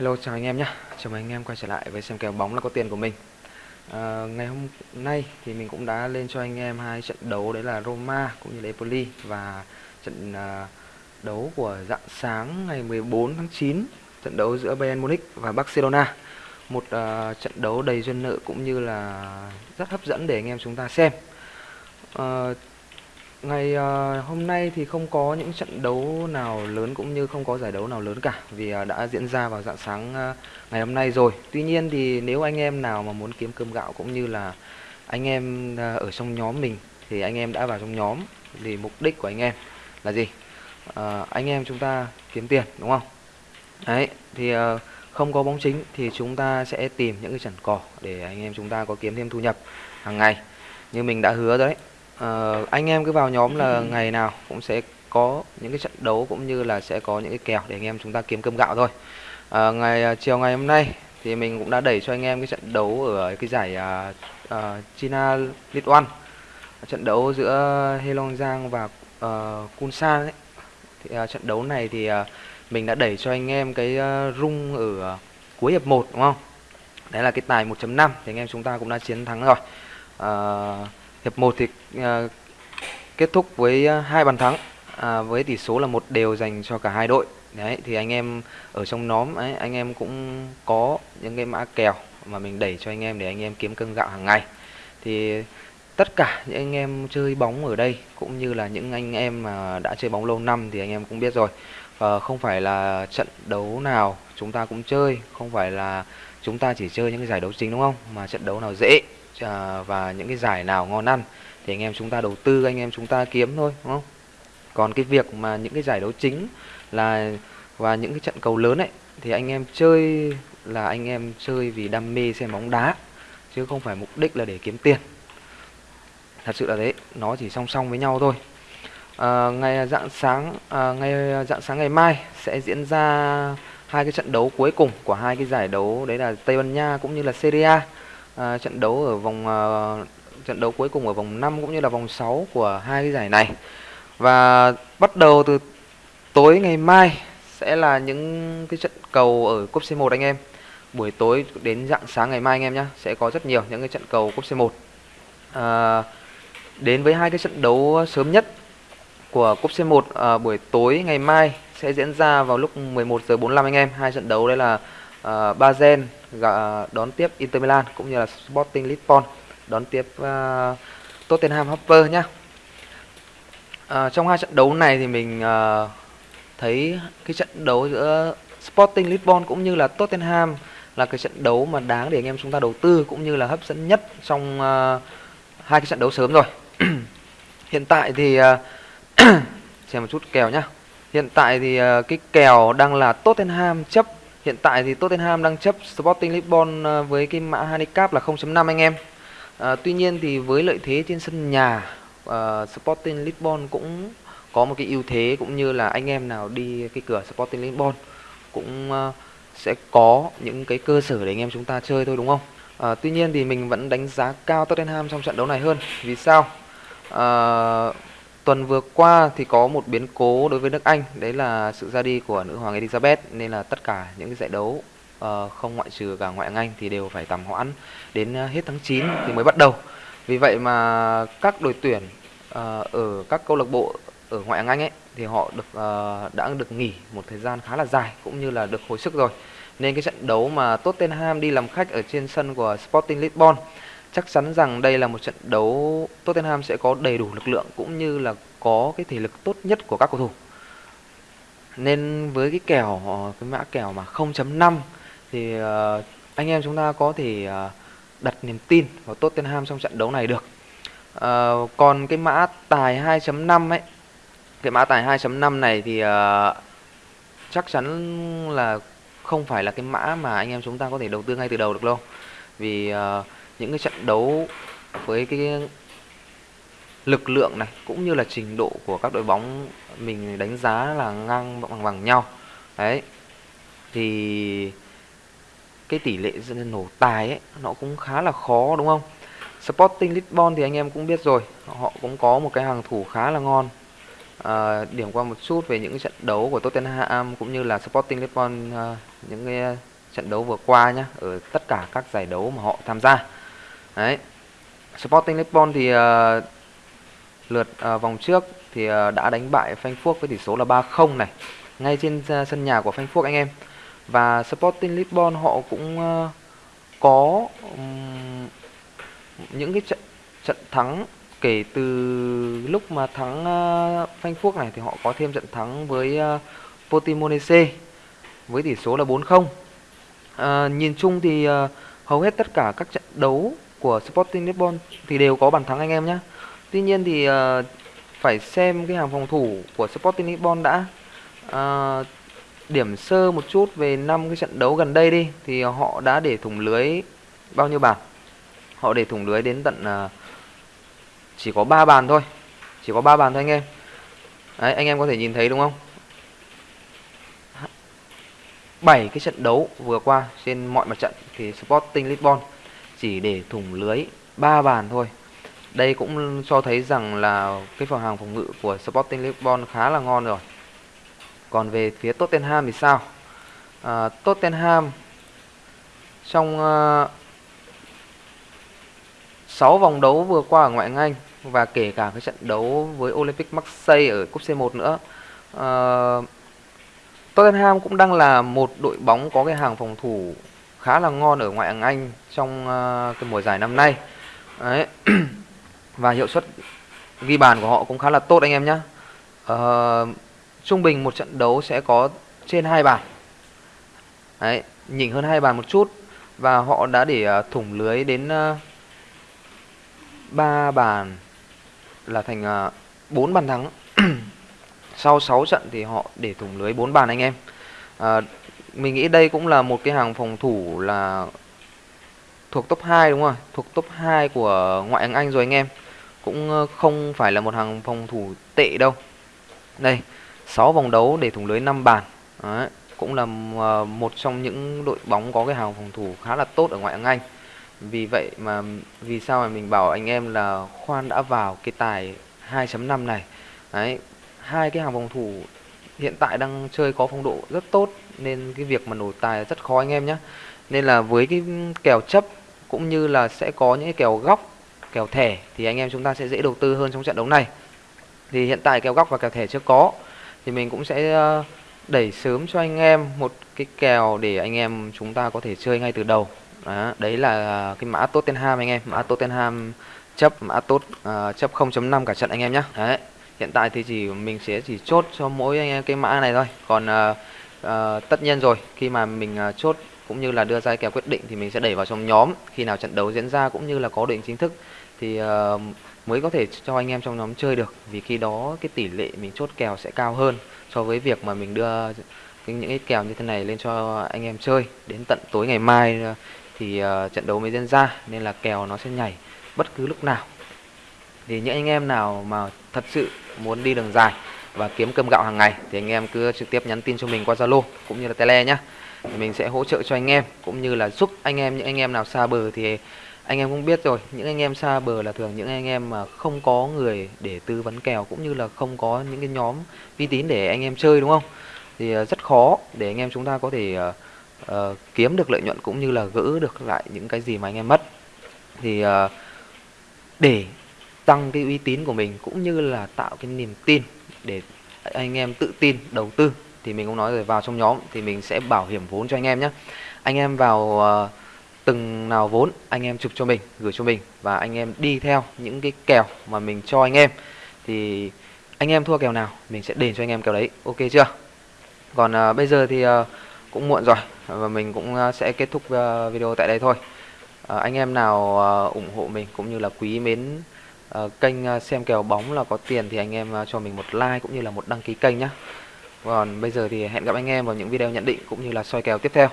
Hello chào anh em nhé. Chào mừng anh em quay trở lại với xem kèo bóng là có tiền của mình. À, Ngày hôm nay thì mình cũng đã lên cho anh em hai trận đấu đấy là Roma cũng như là Empoli Và trận à, đấu của dạng sáng ngày 14 tháng 9 Trận đấu giữa Bayern Munich và Barcelona. Một à, trận đấu đầy duyên nợ cũng như là rất hấp dẫn để anh em chúng ta xem. À, Ngày uh, hôm nay thì không có những trận đấu nào lớn cũng như không có giải đấu nào lớn cả vì uh, đã diễn ra vào dạng sáng uh, ngày hôm nay rồi. Tuy nhiên thì nếu anh em nào mà muốn kiếm cơm gạo cũng như là anh em uh, ở trong nhóm mình thì anh em đã vào trong nhóm thì mục đích của anh em là gì? Uh, anh em chúng ta kiếm tiền đúng không? Đấy thì uh, không có bóng chính thì chúng ta sẽ tìm những cái trận cỏ để anh em chúng ta có kiếm thêm thu nhập hàng ngày như mình đã hứa đấy uh, anh em cứ vào nhóm là ngày nào cũng sẽ có những cái trận đấu cũng như là sẽ có những cái kèo để anh em chúng ta kiếm cơm gạo thôi uh, ngày uh, chiều ngày hôm nay thì mình cũng đã đẩy cho anh em cái trận đấu ở cái giải uh, uh, China League One trận đấu giữa Helong Giang và uh, Kunsan ấy. Thì, uh, trận đấu này thì uh, mình đã đẩy cho anh em cái uh, rung ở uh, cuối hiệp 1 đúng không? Đấy là cái tài 1.5 thì anh em chúng ta cũng đã chiến thắng rồi. Uh, Hiệp 1 thì à, kết thúc với à, hai bàn thắng à, với tỷ số là một đều dành cho cả hai đội. Đấy thì anh em ở trong nhóm ấy anh em cũng có những cái mã kèo mà mình đẩy cho anh em để anh em kiếm cân gạo hàng ngày. Thì tất cả những anh em chơi bóng ở đây cũng như là những anh em mà đã chơi bóng lâu năm thì anh em cũng biết rồi. Uh, không phải là trận đấu nào chúng ta cũng chơi, không phải là chúng ta chỉ chơi những cái giải đấu chính đúng không? Mà trận đấu nào dễ À, và những cái giải nào ngon ăn thì anh em chúng ta đầu tư anh em chúng ta kiếm thôi đúng không? Còn cái việc mà những cái giải đấu chính là và những cái trận cầu lớn ấy thì anh em chơi là anh em chơi vì đam mê xem bóng đá chứ không phải mục đích là để kiếm tiền. Thật sự là thế nó chỉ song song với nhau thôi. À, ngày dạng sáng à, ngày dạng sáng ngày mai sẽ diễn ra hai cái trận đấu cuối cùng của hai cái giải đấu đấy là Tây Ban Nha cũng như là Serie A à, trận đấu ở vòng à, trận đấu cuối cùng ở vòng 5 cũng như là vòng 6 của hai cái giải này. Và bắt đầu từ tối ngày mai sẽ là những cái trận cầu ở cúp C1 anh em. Buổi tối đến dạng sáng ngày mai anh em nhé sẽ có rất nhiều những cái trận cầu cúp C1. À, đến với hai cái trận đấu sớm nhất của cúp C1 à, buổi tối ngày mai sẽ diễn ra vào lúc 11 giờ 45 anh em. Hai trận đấu đây là uh, Bazen đón tiếp Inter Milan cũng như là Sporting Lisbon đón tiếp uh, Tottenham Hotspur nhá. Uh, trong hai trận đấu này thì mình uh, thấy cái trận đấu giữa Sporting Lisbon cũng như là Tottenham là cái trận đấu mà đáng để anh em chúng ta đầu tư cũng như là hấp dẫn nhất trong uh, hai cái trận đấu sớm rồi. Hiện tại thì uh, xem một chút kèo nhá. Hiện tại thì uh, cái kèo đang là Tottenham chấp Hiện tại thì Tottenham đang chấp Sporting Lisbon ờ, với cái mã handicap là 0.5 anh em. À, tuy nhiên thì với lợi thế trên sân nhà, uh, Sporting Lisbon cũng có một cái ưu thế cũng như là anh em nào đi cái cửa Sporting Lisbon cũng uh, sẽ có những cái cơ sở để anh em chúng ta chơi thôi đúng không? À, tuy nhiên thì mình vẫn đánh giá cao Tottenham trong trận đấu này hơn. Vì sao? À, tuần vừa qua thì có một biến cố đối với nước Anh đấy là sự ra đi của nữ hoàng Elizabeth nên là tất cả những cái giải đấu uh, không ngoại trừ cả ngoại hạng Anh thì đều phải tạm hoãn đến ờ, hết tháng 9 thì mới bắt đầu. Vì vậy mà các đội tuyển uh, ở các câu lạc bộ ở ngoại hạng Anh ấy thì họ được uh, đã được nghỉ một thời gian khá là dài cũng như là được hồi sức rồi. Nên cái trận đấu mà Tottenham đi làm khách ở trên sân của Sporting Lisbon chắc chắn rằng đây là một trận đấu Tottenham sẽ có đầy đủ lực lượng cũng như là có cái thể lực tốt nhất của các cầu thủ. Nên với cái kèo ờ, cái mã kèo mà 0.5 thì uh, anh em chúng ta có thể uh, đặt niềm tin vào Tottenham trong trận đấu này được. Uh, còn cái mã tài 2.5 ấy, cái mã tài 2.5 này thì uh, chắc chắn là không phải là cái mã mà anh em chúng ta có thể đầu tư ngay từ đầu được đâu. Vì uh, những cái trận đấu với cái lực lượng này cũng như là trình độ của các đội bóng mình đánh giá là ngang bằng bằng nhau. Đấy thì cái tỷ lệ nổ tài ấy nó cũng khá là khó đúng không? Sporting Lisbon thì anh em cũng biết rồi họ cũng có một cái hàng thủ khá là ngon. À, điểm qua một chút về những trận đấu của Tottenham cũng như là Sporting Lisbon à, những cái trận đấu vừa qua nhá ở tất cả các giải đấu mà họ tham gia đấy. Sporting Lisbon thì uh, lượt uh, vòng trước thì uh, đã đánh bại Frankfurt với tỷ số là 3-0 này ngay trên uh, sân nhà của Frankfurt anh em. Và Sporting Lisbon họ cũng uh, có um, những cái trận trận thắng kể từ lúc mà thắng uh, Frankfurt này thì họ có thêm trận thắng với uh, Portimonense với tỷ số là 4-0 Uh, nhìn chung thì uh, hầu hết tất cả các trận đấu của Sporting Lisbon thì đều có bàn thắng anh em nhé. Tuy nhiên thì uh, phải xem cái hàng phòng thủ của Sporting Lisbon đã. Uh, điểm sơ một chút về năm cái trận đấu gần đây đi thì họ đã để thủng lưới bao nhiêu bàn? Họ để thủng lưới đến tận uh, chỉ có 3 bàn thôi. Chỉ có 3 bàn thôi anh em. Đấy, anh em có thể nhìn thấy đúng không? 7 cái trận đấu vừa qua trên mọi mặt trận thì Sporting Lisbon chỉ để thủng lưới 3 bàn thôi. Đây cũng cho thấy rằng là cái phần hàng phòng ngự của Sporting Lisbon khá là ngon rồi. Còn về phía Tottenham thì sao? À, Tottenham trong à, uh, 6 vòng đấu vừa qua ở ngoại hạng Anh và kể cả cái trận đấu với Olympic Marseille ở cúp C1 nữa. Uh, Tottenham cũng đang là một đội bóng có cái hàng phòng thủ khá là ngon ở ngoại hạng Anh trong uh, cái mùa giải năm nay. Đấy. và hiệu suất ghi bàn của họ cũng khá là tốt anh em nhé. Uh, ờ, trung bình một trận đấu sẽ có trên hai bàn. Đấy, nhỉnh hơn hai bàn một chút và họ đã để uh, thủng lưới đến uh, 3 bàn là thành uh, 4 bàn thắng sau 6 trận thì họ để thủng lưới 4 bàn anh em à, mình nghĩ đây cũng là một cái hàng phòng thủ là thuộc top 2 đúng không thuộc top 2 của ngoại hạng Anh rồi anh em. Cũng ờ, không phải là một hàng phòng thủ tệ đâu. Đây 6 vòng đấu để thủng lưới 5 bàn. Đấy, cũng là ờ, một trong những đội bóng có cái hàng phòng thủ khá là tốt ở ngoại hạng Anh. Vì vậy mà vì sao mà mình bảo anh em là khoan đã vào cái tài 2.5 này. Đấy, hai cái hàng phòng thủ hiện tại đang chơi có phong độ rất tốt nên cái việc mà nổi tài rất khó anh em nhé nên là với cái kèo chấp cũng như là sẽ có những cái kèo góc kèo thẻ thì anh em chúng ta sẽ dễ đầu tư hơn trong trận đấu này. Thì hiện tại kèo góc và kèo thẻ chưa có thì mình cũng sẽ ờ, đẩy sớm cho anh em một cái kèo để anh em chúng ta có thể chơi ngay từ đầu. Đó, đấy là cái mã Tottenham anh em mã Tottenham chấp mã tốt uh, ờ, chấp 0.5 cả trận anh em nhé đấy hiện tại thì chỉ mình sẽ chỉ chốt cho mỗi anh em cái mã này thôi. Còn uh, uh, tất nhiên rồi khi mà mình uh, chốt cũng như là đưa ra kèo quyết định thì mình sẽ đẩy vào trong nhóm. Khi nào trận đấu diễn ra cũng như là có định chính thức thì uh, mới có thể cho anh em trong nhóm chơi được. Vì khi đó cái tỷ lệ mình chốt kèo sẽ cao hơn so với việc mà mình đưa những cái kèo như thế này lên cho anh em chơi. Đến tận tối ngày mai thì uh, trận đấu mới diễn ra nên là kèo nó sẽ nhảy bất cứ lúc nào thì những anh em nào mà thật sự muốn đi đường dài và kiếm cơm gạo hàng ngày thì anh em cứ trực tiếp nhắn tin cho mình qua Zalo cũng như là Tele nhá. Mình sẽ hỗ trợ cho anh em cũng như là giúp anh em những anh em nào xa bờ thì anh em cũng biết rồi, những anh em xa bờ là thường những anh em mà không có người để tư vấn kèo cũng như là không có những cái nhóm uy tín để anh em chơi đúng không? Thì rất khó để anh em chúng ta có thể uh, uh, kiếm được lợi nhuận cũng như là gỡ được lại những cái gì mà anh em mất. Thì uh, để tăng cái uy tín của mình cũng như là tạo cái niềm tin để anh em tự tin đầu tư. Thì mình cũng nói rồi vào trong nhóm thì mình sẽ bảo hiểm vốn cho anh em nhé. Anh em vào uh, từng nào vốn anh em chụp cho mình gửi cho mình và anh em đi theo những cái kèo mà mình cho anh em. Thì anh em thua kèo nào mình sẽ đền cho anh em kèo đấy. Ok chưa? Còn uh, bây giờ thì uh, cũng muộn rồi và mình cũng uh, sẽ kết thúc uh, video tại đây thôi. Uh, anh em nào uh, ủng hộ mình cũng như là quý mến Ờ, kênh ờ, xem kèo bóng là có tiền thì anh em ờ, cho mình một like cũng như là một đăng ký kênh nhé còn bây giờ thì hẹn gặp anh em vào những video nhận định cũng như là soi kèo tiếp theo.